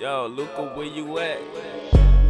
Yo, Luca, where you at?